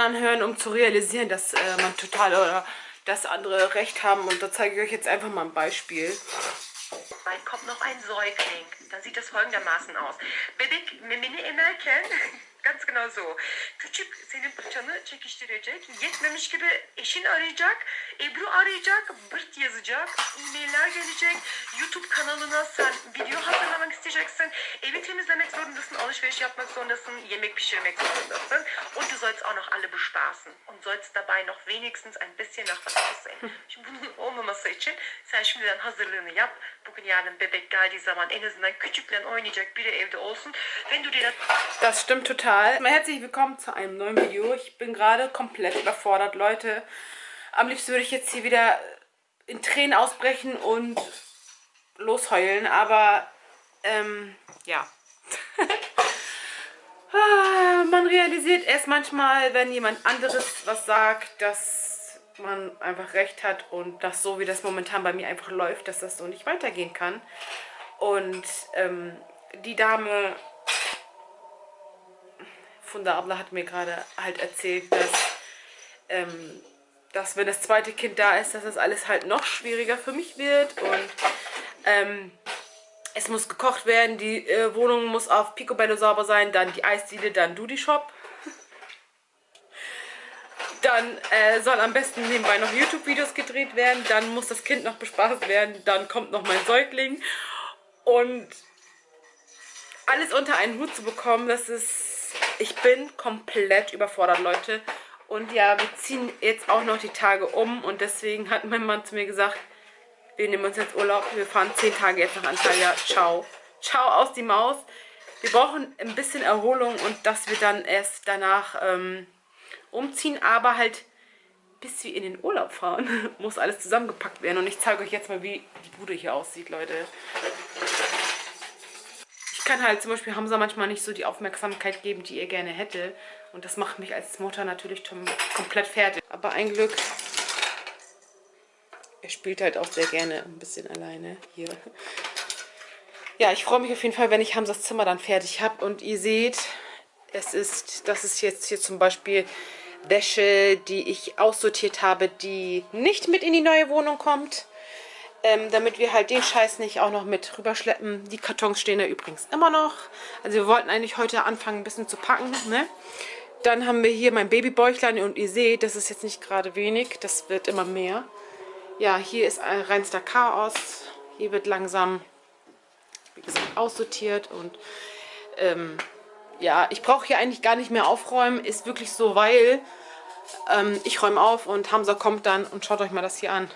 anderen hören, um zu realisieren, dass äh, man total oder dass andere Recht haben. Und da zeige ich euch jetzt einfach mal ein Beispiel. Bald kommt noch ein Säugling. Dann sieht das folgendermaßen aus. Bebek memini emerken Ganz genau so. Küçük senin paçanı çekiştirecek. Yetmemiş gibi eşin arayacak. Ebru arayacak. Bırt yazacak. E-mailler gelecek. YouTube kanalına sen video hazırlamak isteyeceksin. Evi temizlemek zorundasın. Alışveriş yapmak zorundasın. Yemek pişirmek zorundasın. Und du sollst auch noch alle bespaßen. Und sollst dabei noch wenigstens ein bisschen nach was aussehen. Şimdi bunun olmaması için sen şimdiden hazırlığını yap. Bugün yarın bebek geldiği zaman en azından küçükle oynayacak biri evde olsun. Wenn du dir das... Das stimmt total. Herzlich willkommen zu einem neuen Video. Ich bin gerade komplett überfordert, Leute. Am liebsten würde ich jetzt hier wieder in Tränen ausbrechen und losheulen, aber ähm, ja. Ah, man realisiert erst manchmal, wenn jemand anderes was sagt, dass man einfach recht hat und dass so wie das momentan bei mir einfach läuft, dass das so nicht weitergehen kann. Und ähm, die Dame von der Abla hat mir gerade halt erzählt, dass, ähm, dass wenn das zweite Kind da ist, dass das alles halt noch schwieriger für mich wird und ähm, es muss gekocht werden, die äh, Wohnung muss auf Picobello sauber sein, dann die Eisdiele, dann Duty Shop. Dann äh, soll am besten nebenbei noch YouTube-Videos gedreht werden, dann muss das Kind noch bespaßt werden, dann kommt noch mein Säugling und alles unter einen Hut zu bekommen, das ist ich bin komplett überfordert, Leute. Und ja, wir ziehen jetzt auch noch die Tage um und deswegen hat mein Mann zu mir gesagt, wir nehmen uns jetzt Urlaub, wir fahren zehn Tage jetzt nach Antalya. Ciao. Ciao aus die Maus. Wir brauchen ein bisschen Erholung und dass wir dann erst danach ähm, umziehen, aber halt bis wir in den Urlaub fahren, muss alles zusammengepackt werden. Und ich zeige euch jetzt mal, wie die Bude hier aussieht, Leute kann halt zum Beispiel Hamza manchmal nicht so die Aufmerksamkeit geben, die er gerne hätte. Und das macht mich als Mutter natürlich komplett fertig. Aber ein Glück, er spielt halt auch sehr gerne ein bisschen alleine hier. Ja, ich freue mich auf jeden Fall, wenn ich Hamzas Zimmer dann fertig habe. Und ihr seht, es ist, das ist jetzt hier zum Beispiel Wäsche, die ich aussortiert habe, die nicht mit in die neue Wohnung kommt ähm, damit wir halt den Scheiß nicht auch noch mit rüberschleppen. Die Kartons stehen da übrigens immer noch. Also wir wollten eigentlich heute anfangen, ein bisschen zu packen. Ne? Dann haben wir hier mein Babybäuchlein und ihr seht, das ist jetzt nicht gerade wenig, das wird immer mehr. Ja, hier ist ein reinster Chaos. Hier wird langsam, wie gesagt, aussortiert und ähm, ja, ich brauche hier eigentlich gar nicht mehr aufräumen. Ist wirklich so, weil ähm, ich räume auf und Hamza kommt dann und schaut euch mal das hier an.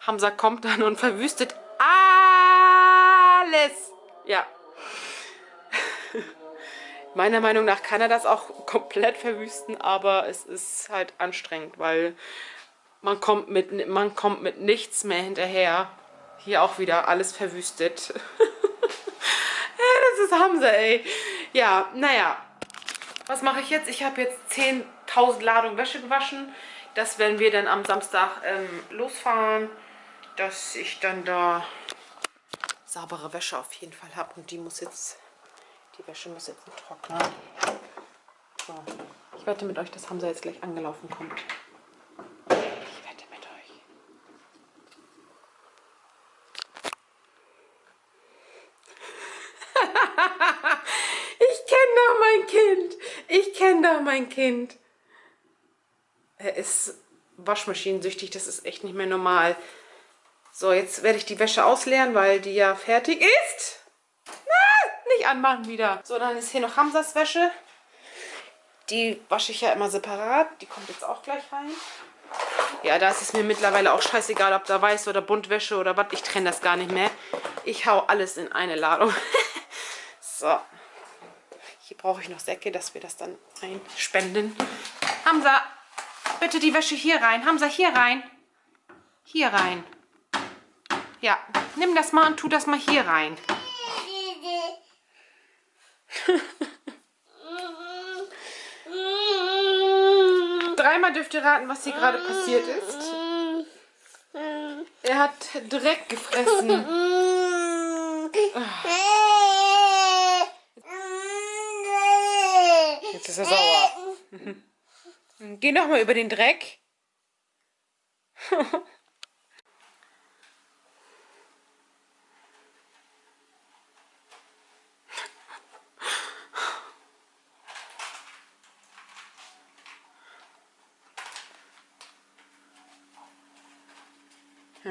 Hamza kommt dann und verwüstet alles. Ja. Meiner Meinung nach kann er das auch komplett verwüsten, aber es ist halt anstrengend, weil man kommt mit, man kommt mit nichts mehr hinterher. Hier auch wieder alles verwüstet. das ist Hamza, ey. Ja, naja. Was mache ich jetzt? Ich habe jetzt 10.000 Ladungen Wäsche gewaschen. Das werden wir dann am Samstag ähm, losfahren dass ich dann da saubere Wäsche auf jeden Fall habe. Und die muss jetzt, die Wäsche muss jetzt trocknen. So. Ich wette mit euch, dass Hamza jetzt gleich angelaufen kommt. Ich wette mit euch. ich kenne doch mein Kind. Ich kenne doch mein Kind. Er ist waschmaschinensüchtig. Das ist echt nicht mehr normal. So, jetzt werde ich die Wäsche ausleeren, weil die ja fertig ist. Na, nicht anmachen wieder. So, dann ist hier noch Hamsas Wäsche. Die wasche ich ja immer separat. Die kommt jetzt auch gleich rein. Ja, da ist es mir mittlerweile auch scheißegal, ob da weiß oder Buntwäsche oder was. Ich trenne das gar nicht mehr. Ich hau alles in eine Ladung. so. Hier brauche ich noch Säcke, dass wir das dann einspenden. Hamza, bitte die Wäsche hier rein. Hamza, hier rein. Hier rein. Ja, nimm das mal und tu das mal hier rein. Dreimal dürft ihr raten, was hier gerade passiert ist. Er hat Dreck gefressen. Jetzt ist er sauer. Geh noch mal über den Dreck. Oh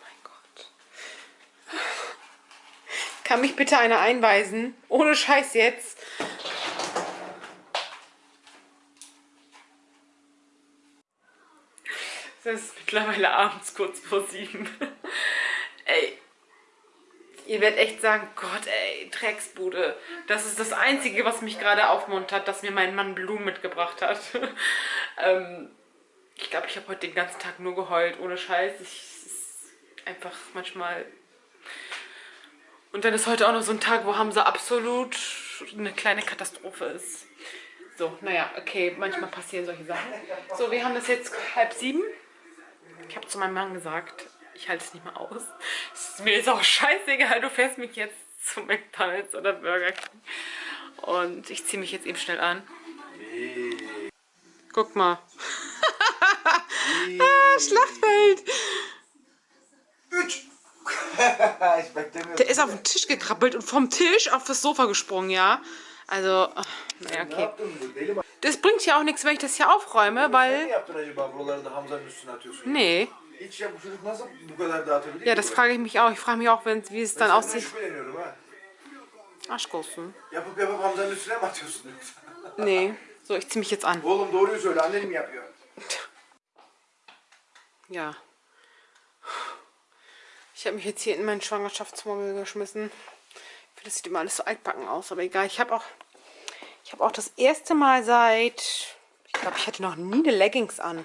mein Gott. Kann mich bitte einer einweisen? Ohne Scheiß jetzt. Es ist mittlerweile abends kurz vor sieben. ey. Ihr werdet echt sagen, Gott, ey, Drecksbude. Das ist das Einzige, was mich gerade aufmuntert, dass mir mein Mann Blumen mitgebracht hat. ähm, ich glaube, ich habe heute den ganzen Tag nur geheult, ohne Scheiß. Ich, ist einfach manchmal... Und dann ist heute auch noch so ein Tag, wo Hamza absolut eine kleine Katastrophe ist. So, naja, okay, manchmal passieren solche Sachen. So, wir haben das jetzt halb sieben. Ich habe zu meinem Mann gesagt, ich halte es nicht mehr aus. Ist mir ist auch scheißegal, du fährst mich jetzt zu McDonalds oder Burger King. Und ich ziehe mich jetzt eben schnell an. Guck mal. Ah, Schlachtfeld. Der ist auf den Tisch gekrabbelt und vom Tisch auf das Sofa gesprungen, ja. Also, naja, okay. Das bringt ja auch nichts, wenn ich das hier aufräume, weil... Nee. Ja, das frage ich mich auch. Ich frage mich auch, wenn, wie es dann aussieht. Aşk olsun. Yapıp yapıp Hamza'nın üstüne mi atıyorsun yoksa? Nee. So, ich ziehe mich jetzt an. Oğlum doğruyu söyle annen mi yapıyor? Ja. Ich habe mich jetzt hier in meinen Schwangerschaftsmobil geschmissen. Ich finde, das sieht immer alles so altbacken aus, aber egal. Ich habe auch, ich habe auch das erste Mal seit, ich glaube, ich hatte noch nie eine Leggings an.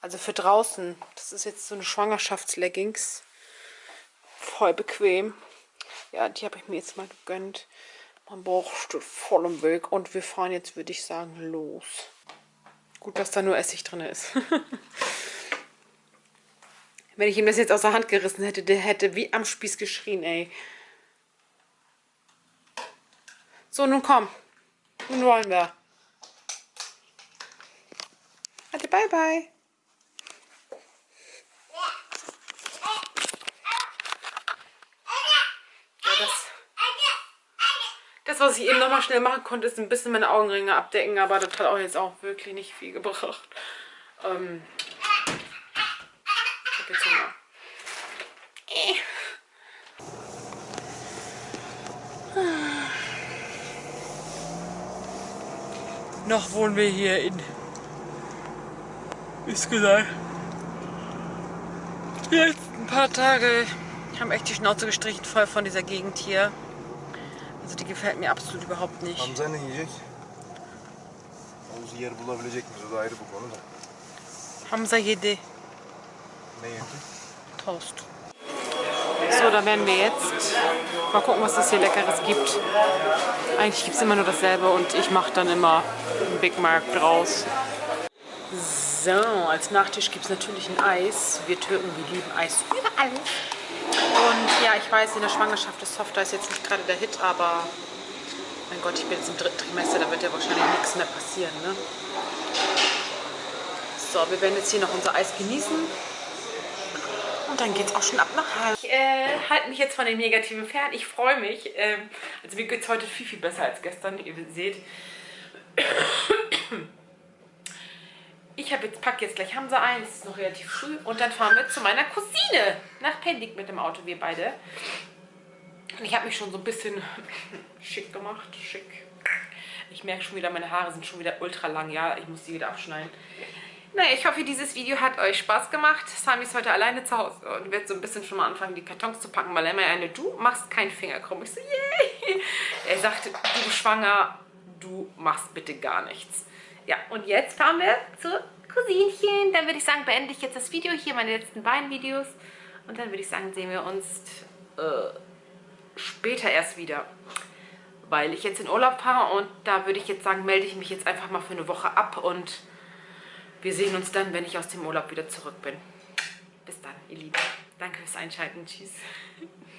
Also für draußen. Das ist jetzt so eine Schwangerschaftsleggings. Voll bequem. Ja, die habe ich mir jetzt mal gegönnt. Mein Bauch steht voll im Weg und wir fahren jetzt, würde ich sagen, los. Gut, dass da nur Essig drin ist. Wenn ich ihm das jetzt aus der Hand gerissen hätte, der hätte wie am Spieß geschrien, ey. So, nun komm. Nun wollen wir. Warte, bye bye. Das, was ich eben nochmal schnell machen konnte, ist ein bisschen meine Augenringe abdecken, aber das hat auch jetzt auch wirklich nicht viel gebracht. Ähm, jetzt. Äh. Noch wohnen wir hier in Üsküdar. Die letzten paar Tage haben echt die Schnauze gestrichen voll von dieser Gegend hier. Also die gefällt mir absolut überhaupt nicht. Hamza ne yiyecek? Havuzu yer bulabilecek miyiz? O da ayrı bu konu da. Hamza yedi. Ne yedi? Toast. So, da werden wir jetzt mal gucken, was das hier Leckeres gibt. Eigentlich gibt es immer nur dasselbe und ich mache dann immer einen Big Mac draus. So, als Nachtisch gibt es natürlich ein Eis. Wir Türken, wir lieben Eis überall. Und ja, ich weiß, in der Schwangerschaft ist Softeis jetzt nicht gerade der Hit, aber mein Gott, ich bin jetzt im dritten Trimester, da wird ja wahrscheinlich nichts mehr passieren, ne? So, wir werden jetzt hier noch unser Eis genießen. Und dann geht's auch schon ab nach Hause. Ich äh, halte mich jetzt von den Negativen fern. Ich freue mich. Ähm, also mir geht es heute viel, viel besser als gestern. Ihr seht. Ich habe jetzt, packe jetzt gleich Hamza ein. Es ist noch relativ früh. Und dann fahren wir zu meiner Cousine nach Pendik mit dem Auto, wir beide. Und ich habe mich schon so ein bisschen schick gemacht. Schick. Ich merke schon wieder, meine Haare sind schon wieder ultra lang. Ja, ich muss die wieder abschneiden. Naja, ich hoffe, dieses Video hat euch Spaß gemacht. Sami ist heute alleine zu Hause und wird so ein bisschen schon mal anfangen, die Kartons zu packen, weil er mir eine, du machst keinen Finger krumm. Ich so, yay! Er sagte, du schwanger, du machst bitte gar nichts. Ja, und jetzt fahren wir zu Cousinchen. Dann würde ich sagen, beende ich jetzt das Video, hier meine letzten beiden Videos. Und dann würde ich sagen, sehen wir uns äh, später erst wieder. Weil ich jetzt in Urlaub fahre und da würde ich jetzt sagen, melde ich mich jetzt einfach mal für eine Woche ab und wir sehen uns dann, wenn ich aus dem Urlaub wieder zurück bin. Bis dann, ihr Lieben. Danke fürs Einschalten. Tschüss.